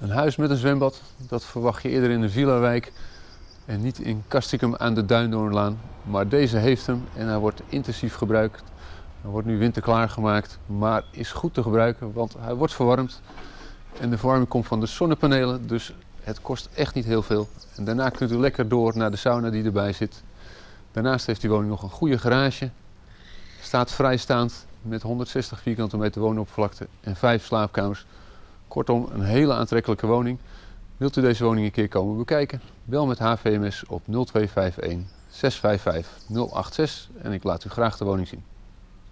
Een huis met een zwembad, dat verwacht je eerder in een villa-wijk en niet in Castricum aan de Duindoornlaan. Maar deze heeft hem en hij wordt intensief gebruikt. Hij wordt nu winterklaar gemaakt, maar is goed te gebruiken, want hij wordt verwarmd. En de verwarming komt van de zonnepanelen, dus het kost echt niet heel veel. En daarna kunt u lekker door naar de sauna die erbij zit. Daarnaast heeft die woning nog een goede garage. Staat vrijstaand met 160 vierkante meter woonoppervlakte en 5 slaapkamers. Kortom, een hele aantrekkelijke woning. Wilt u deze woning een keer komen bekijken? Bel met HVMS op 0251 655 086 en ik laat u graag de woning zien.